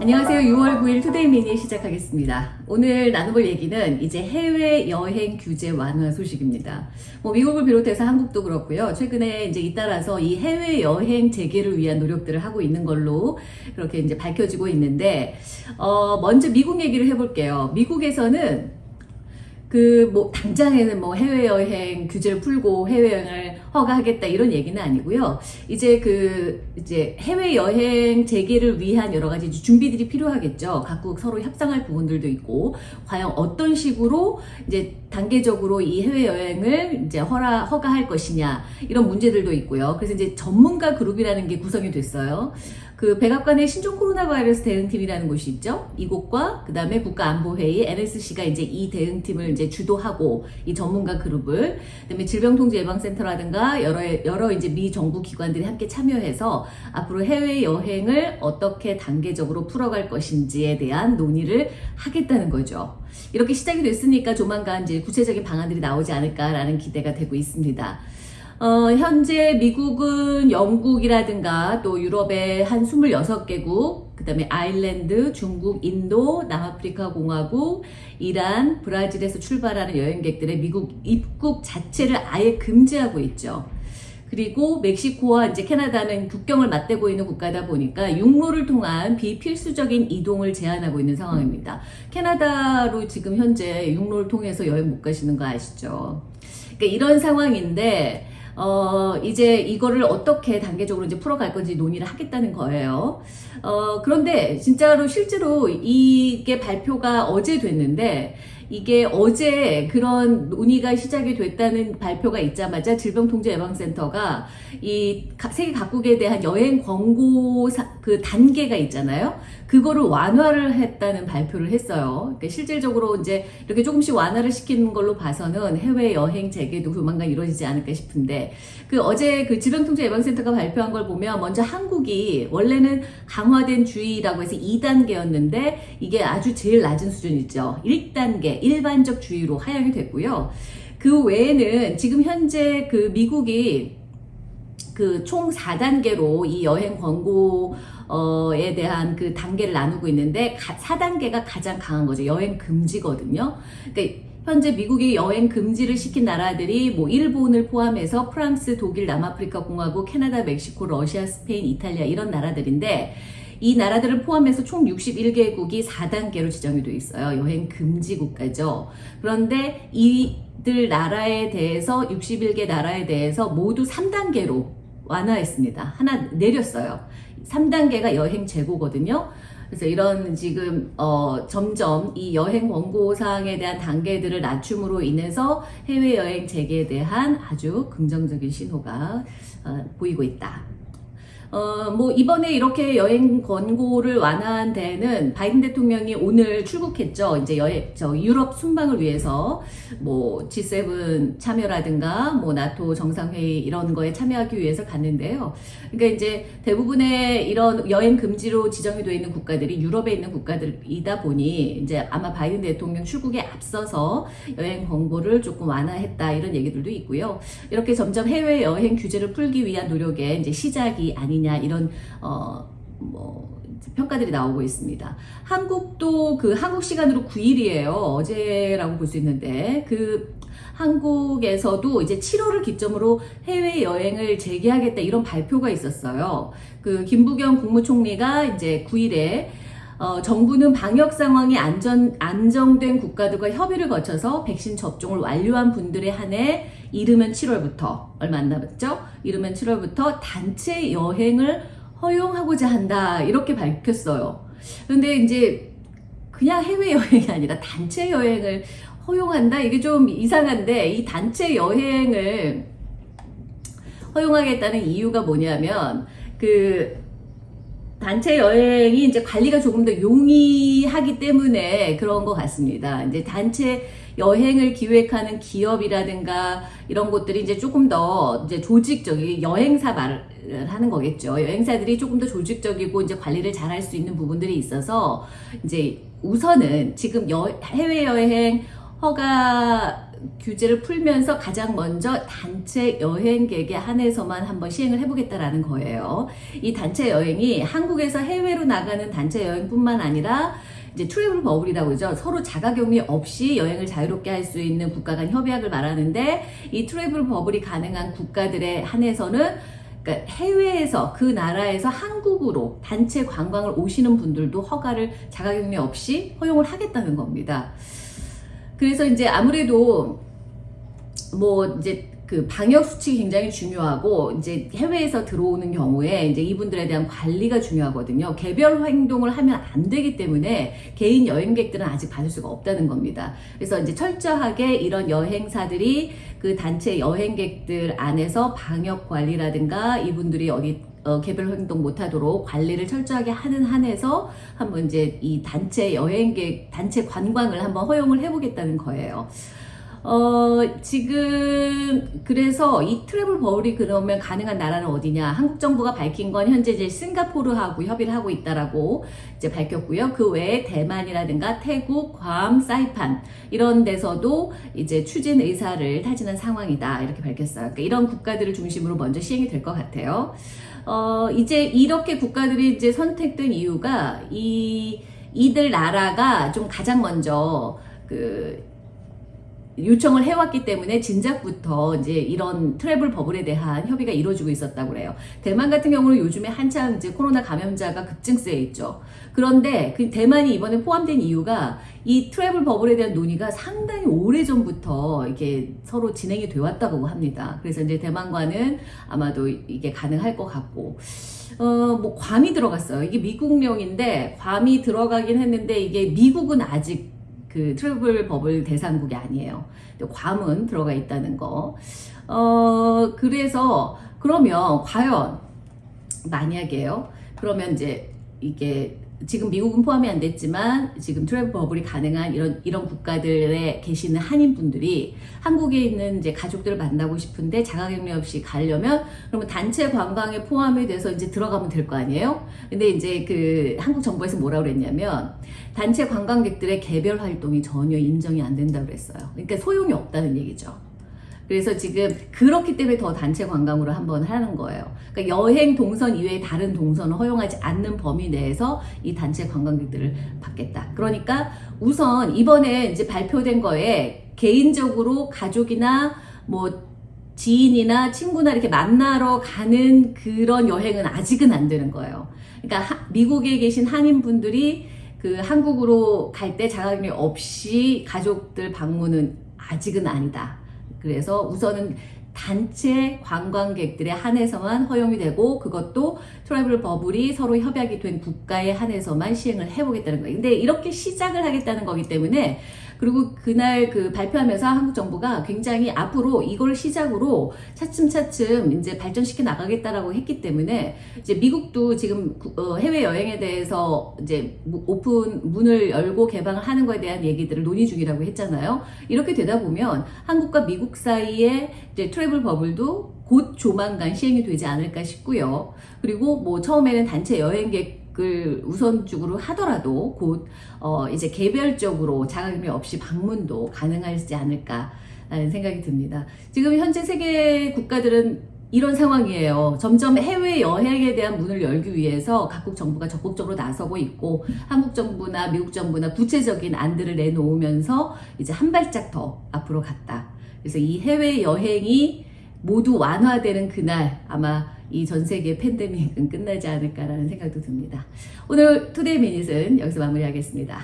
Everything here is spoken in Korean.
안녕하세요. 6월 9일 투데이 미니 시작하겠습니다. 오늘 나눠볼 얘기는 이제 해외 여행 규제 완화 소식입니다. 뭐 미국을 비롯해서 한국도 그렇고요. 최근에 이제 잇따라서 이 해외 여행 재개를 위한 노력들을 하고 있는 걸로 그렇게 이제 밝혀지고 있는데 어 먼저 미국 얘기를 해볼게요. 미국에서는 그 뭐 당장에는 뭐 해외여행 규제를 풀고 해외여행을 허가하겠다 이런 얘기는 아니고요. 이제 그 이제 해외여행 재개를 위한 여러 가지 준비들이 필요하겠죠. 각국 서로 협상할 부분들도 있고 과연 어떤 식으로 이제 단계적으로 이 해외여행을 이제 허라 허가할 것이냐 이런 문제들도 있고요. 그래서 이제 전문가 그룹이라는 게 구성이 됐어요. 그 백악관의 신종 코로나 바이러스 대응팀이라는 곳이 있죠. 이곳과 그 다음에 국가안보회의 NSC가 이제 이 대응팀을 이제 주도하고 이 전문가 그룹을 그다음에 질병통제예방센터라든가 여러 여러 이제 미 정부 기관들이 함께 참여해서 앞으로 해외 여행을 어떻게 단계적으로 풀어갈 것인지에 대한 논의를 하겠다는 거죠. 이렇게 시작이 됐으니까 조만간 이제 구체적인 방안들이 나오지 않을까라는 기대가 되고 있습니다. 어, 현재 미국은 영국이라든가 또 유럽의 한 26개국, 그 다음에 아일랜드, 중국, 인도, 남아프리카 공화국, 이란, 브라질에서 출발하는 여행객들의 미국 입국 자체를 아예 금지하고 있죠. 그리고 멕시코와 이제 캐나다는 국경을 맞대고 있는 국가다 보니까 육로를 통한 비필수적인 이동을 제한하고 있는 상황입니다. 캐나다로 지금 현재 육로를 통해서 여행 못 가시는 거 아시죠? 그러니까 이런 상황인데 어, 이제 이거를 어떻게 단계적으로 이제 풀어갈 건지 논의를 하겠다는 거예요. 어, 그런데 진짜로 실제로 이게 발표가 어제 됐는데 이게 어제 그런 논의가 시작이 됐다는 발표가 있자마자 질병통제예방센터가 이 세계 각국에 대한 여행 권고 그 단계가 있잖아요. 그거를 완화를 했다는 발표를 했어요. 그러니까 실질적으로 이제 이렇게 조금씩 완화를 시키는 걸로 봐서는 해외 여행 재개도 조만간 이루어지지 않을까 싶은데 그 어제 그 질병통제예방센터가 발표한 걸 보면 먼저 한국이 원래는 강화된 주의라고 해서 2단계였는데 이게 아주 제일 낮은 수준이죠. 1단계 일반적 주의로 하향이 됐고요. 그 외에는 지금 현재 그 미국이 그 총 4단계로 이 여행 권고에 대한 그 단계를 나누고 있는데 4단계가 가장 강한 거죠. 여행 금지거든요. 그러니까 현재 미국이 여행 금지를 시킨 나라들이 뭐 일본을 포함해서 프랑스, 독일, 남아프리카 공화국, 캐나다, 멕시코, 러시아, 스페인, 이탈리아 이런 나라들인데 이 나라들을 포함해서 총 61개국이 4단계로 지정이 되어 있어요. 여행 금지 국가죠. 그런데 이들 나라에 대해서 61개 나라에 대해서 모두 3단계로 완화했습니다. 하나 내렸어요. 3단계가 여행 재고거든요. 그래서 이런 지금 어 점점 이 여행 권고 사항에 대한 단계들을 낮춤으로 인해서 해외여행 재개에 대한 아주 긍정적인 신호가 어, 보이고 있다. 어, 뭐, 이번에 이렇게 여행 권고를 완화한 데는 바이든 대통령이 오늘 출국했죠. 이제 여행, 저 유럽 순방을 위해서 뭐, G7 참여라든가, 뭐, 나토 정상회의 이런 거에 참여하기 위해서 갔는데요. 그러니까 이제 대부분의 이런 여행 금지로 지정이 되어 있는 국가들이 유럽에 있는 국가들이다 보니 이제 아마 바이든 대통령 출국에 앞서서 여행 권고를 조금 완화했다 이런 얘기들도 있고요. 이렇게 점점 해외 여행 규제를 풀기 위한 노력의 이제 시작이 아닌 아니냐 이런 어 뭐 평가들이 나오고 있습니다. 한국도 그 한국 시간으로 9일이에요. 어제라고 볼 수 있는데 그 한국에서도 이제 7월을 기점으로 해외 여행을 재개하겠다 이런 발표가 있었어요. 그 김부겸 국무총리가 이제 9일에 어, 정부는 방역 상황이 안전, 안정된 국가들과 협의를 거쳐서 백신 접종을 완료한 분들에 한해 이르면 7월부터 얼마 안 남았죠? 이르면 7월부터 단체 여행을 허용하고자 한다 이렇게 밝혔어요. 그런데 이제 그냥 해외여행이 아니라 단체 여행을 허용한다? 이게 좀 이상한데 이 단체 여행을 허용하겠다는 이유가 뭐냐면 그 단체 여행이 이제 관리가 조금 더 용이하기 때문에 그런 것 같습니다. 이제 단체 여행을 기획하는 기업이라든가 이런 곳들이 이제 조금 더 이제 조직적인 여행사 말을 하는 거겠죠. 여행사들이 조금 더 조직적이고 이제 관리를 잘 할 수 있는 부분들이 있어서 이제 우선은 지금 여, 해외여행 허가 규제를 풀면서 가장 먼저 단체 여행객에 한해서만 한번 시행을 해보겠다라는 거예요. 이 단체 여행이 한국에서 해외로 나가는 단체 여행뿐만 아니라 이제 travel bubble이라고 그러죠. 서로 자가격리 없이 여행을 자유롭게 할 수 있는 국가 간 협약을 말하는데 이 travel bubble이 가능한 국가들에 한해서는 그러니까 해외에서 그 나라에서 한국으로 단체 관광을 오시는 분들도 허가를 자가격리 없이 허용을 하겠다는 겁니다. 그래서 이제 아무래도 뭐 이제 그 방역 수칙이 굉장히 중요하고 이제 해외에서 들어오는 경우에 이제 이분들에 대한 관리가 중요하거든요. 개별 행동을 하면 안 되기 때문에 개인 여행객들은 아직 받을 수가 없다는 겁니다. 그래서 이제 철저하게 이런 여행사들이 그 단체 여행객들 안에서 방역 관리라든가 이분들이 어디 어, 개별 행동 못하도록 관리를 철저하게 하는 한에서 한번 이제 이 단체 여행객 단체 관광을 한번 허용을 해보겠다는 거예요. 어, 지금, 그래서 이 트래블 버블이 그러면 가능한 나라는 어디냐? 한국 정부가 밝힌 건 현재 이제 싱가포르하고 협의를 하고 있다라고 이제 밝혔고요. 그 외에 대만이라든가 태국, 괌, 사이판, 이런 데서도 이제 추진 의사를 타지는 상황이다. 이렇게 밝혔어요. 그러니까 이런 국가들을 중심으로 먼저 시행이 될 것 같아요. 어, 이제 이렇게 국가들이 이제 선택된 이유가 이, 이들 나라가 좀 가장 먼저 그 요청을 해왔기 때문에 진작부터 이제 이런 트래블 버블에 대한 협의가 이루어지고 있었다고 그래요. 대만 같은 경우는 요즘에 한참 이제 코로나 감염자가 급증세에 있죠. 그런데 그 대만이 이번에 포함된 이유가 이 트래블 버블에 대한 논의가 상당히 오래 전부터 이게 서로 진행이 돼 왔다고 합니다. 그래서 이제 대만과는 아마도 이게 가능할 것 같고. 어, 뭐, 괌이 들어갔어요. 이게 미국령인데, 괌이 들어가긴 했는데, 이게 미국은 아직 그 travel bubble 대상국이 아니에요. 괌은 들어가 있다는 거. 어, 그래서 그러면 과연 만약에요. 그러면 이제 이게 지금 미국은 포함이 안 됐지만 지금 travel bubble이 가능한 이런 이런 국가들에 계시는 한인 분들이 한국에 있는 이제 가족들을 만나고 싶은데 자가격리 없이 가려면 그러면 단체 관광에 포함이 돼서 이제 들어가면 될 거 아니에요? 근데 이제 그 한국 정부에서 뭐라 그랬냐면 단체 관광객들의 개별 활동이 전혀 인정이 안 된다고 그랬어요. 그러니까 소용이 없다는 얘기죠. 그래서 지금 그렇기 때문에 더 단체 관광으로 한번 하는 거예요. 그러니까 여행 동선 이외에 다른 동선을 허용하지 않는 범위 내에서 이 단체 관광객들을 받겠다. 그러니까 우선 이번에 이제 발표된 거에 개인적으로 가족이나 뭐 지인이나 친구나 이렇게 만나러 가는 그런 여행은 아직은 안 되는 거예요. 그러니까 하, 미국에 계신 한인분들이 그 한국으로 갈 때 자가격리 없이 가족들 방문은 아직은 아니다. 그래서 우선은 단체 관광객들에 한해서만 허용이 되고 그것도 travel bubble이 서로 협약이 된 국가에 한해서만 시행을 해보겠다는 거예요. 근데 이렇게 시작을 하겠다는 거기 때문에 그리고 그날 그 발표하면서 한국 정부가 굉장히 앞으로 이걸 시작으로 차츰차츰 이제 발전시켜 나가겠다라고 했기 때문에 이제 미국도 지금 어, 해외 여행에 대해서 이제 오픈 문을 열고 개방을 하는 거에 대한 얘기들을 논의 중이라고 했잖아요. 이렇게 되다 보면 한국과 미국 사이에 이제 트래블 버블도 곧 조만간 시행이 되지 않을까 싶고요. 그리고 뭐 처음에는 단체 여행객 을 우선적으로 하더라도 곧 어 이제 개별적으로 자가격리 없이 방문도 가능하지 않을까 라는 생각이 듭니다. 지금 현재 세계 국가들은 이런 상황이에요. 점점 해외 여행에 대한 문을 열기 위해서 각국 정부가 적극적으로 나서고 있고 한국 정부나 미국 정부나 구체적인 안들을 내놓으면서 이제 한 발짝 더 앞으로 갔다. 그래서 이 해외 여행이 모두 완화되는 그날 아마 이 전 세계 팬데믹은 끝나지 않을까라는 생각도 듭니다. 오늘 투데이 미닛은 여기서 마무리하겠습니다.